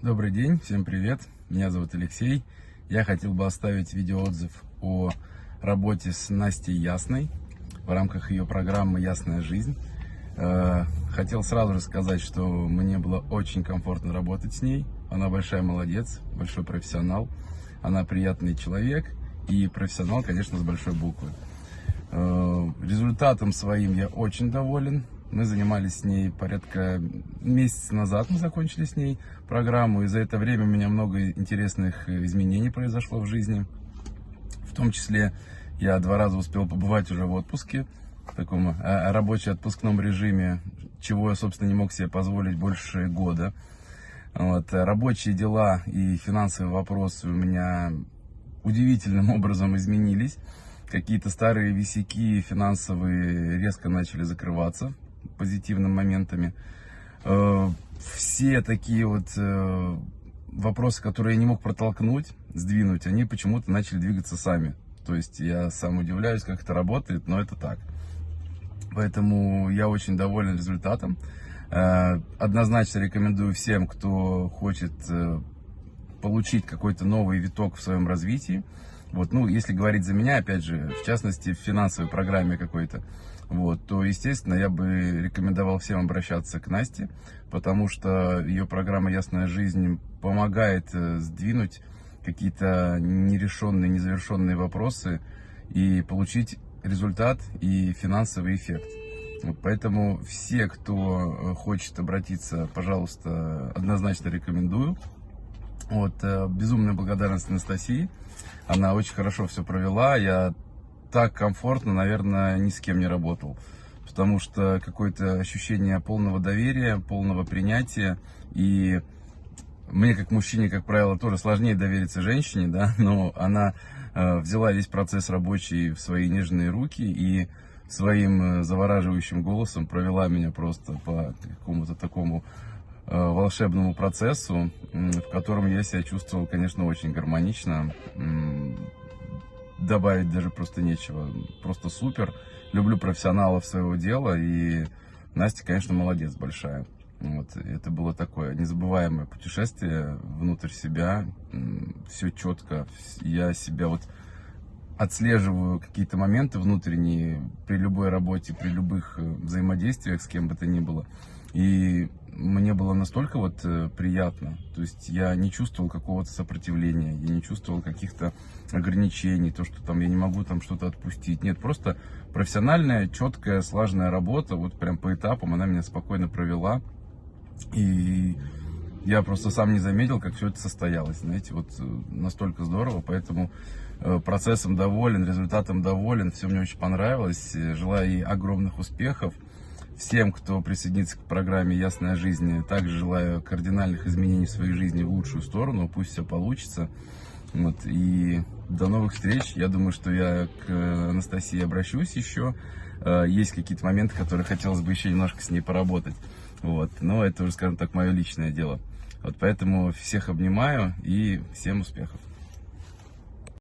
Добрый день, всем привет, меня зовут Алексей. Я хотел бы оставить видеоотзыв о работе с Настей Ясной в рамках ее программы «Ясная жизнь». Э, хотел сразу же сказать, что мне было очень комфортно работать с ней. Она большая молодец, большой профессионал. Она приятный человек и профессионал, конечно, с большой буквы. Э, результатом своим я очень доволен. Мы занимались с ней порядка месяца назад, мы закончили с ней программу, и за это время у меня много интересных изменений произошло в жизни. В том числе я два раза успел побывать уже в отпуске, в таком а, рабочем отпускном режиме, чего я, собственно, не мог себе позволить больше года. Вот, рабочие дела и финансовые вопросы у меня удивительным образом изменились. Какие-то старые висяки финансовые резко начали закрываться позитивными моментами. Э, все такие вот э, вопросы, которые я не мог протолкнуть, сдвинуть, они почему-то начали двигаться сами. То есть я сам удивляюсь, как это работает, но это так. Поэтому я очень доволен результатом. Э, однозначно рекомендую всем, кто хочет получить какой-то новый виток в своем развитии. Вот, ну, если говорить за меня, опять же, в частности, в финансовой программе какой-то, вот, то, естественно, я бы рекомендовал всем обращаться к Насте, потому что ее программа «Ясная жизнь» помогает э, сдвинуть какие-то нерешенные, незавершенные вопросы и получить результат и финансовый эффект. Вот поэтому все, кто э, хочет обратиться, пожалуйста, однозначно рекомендую. Вот, э, безумная благодарность Анастасии. Она очень хорошо все провела. Я так комфортно, наверное, ни с кем не работал. Потому что какое-то ощущение полного доверия, полного принятия. И мне, как мужчине, как правило, тоже сложнее довериться женщине, да, но она э, взяла весь процесс рабочий в свои нежные руки и своим э, завораживающим голосом провела меня просто по какому-то такому волшебному процессу, в котором я себя чувствовал, конечно, очень гармонично добавить даже просто нечего. Просто супер. Люблю профессионалов своего дела. И Настя, конечно, молодец большая. Вот, это было такое незабываемое путешествие внутрь себя. Все четко. Я себя вот отслеживаю какие-то моменты внутренние при любой работе, при любых э, взаимодействиях с кем бы то ни было. И мне было настолько вот э, приятно, то есть я не чувствовал какого-то сопротивления, я не чувствовал каких-то ограничений, то, что там я не могу там что-то отпустить. Нет, просто профессиональная, четкая, слаженная работа, вот прям по этапам она меня спокойно провела. И я просто сам не заметил, как все это состоялось, знаете, вот э, настолько здорово, поэтому э, процессом доволен, результатом доволен, все мне очень понравилось, желаю ей огромных успехов всем, кто присоединится к программе «Ясная жизнь». Также желаю кардинальных изменений в своей жизни в лучшую сторону. Пусть все получится. Вот, и до новых встреч. Я думаю, что я к Анастасии обращусь еще. Э, есть какие-то моменты, которые хотелось бы еще немножко с ней поработать. Вот, но это уже, скажем так, мое личное дело. Вот поэтому всех обнимаю и всем успехов.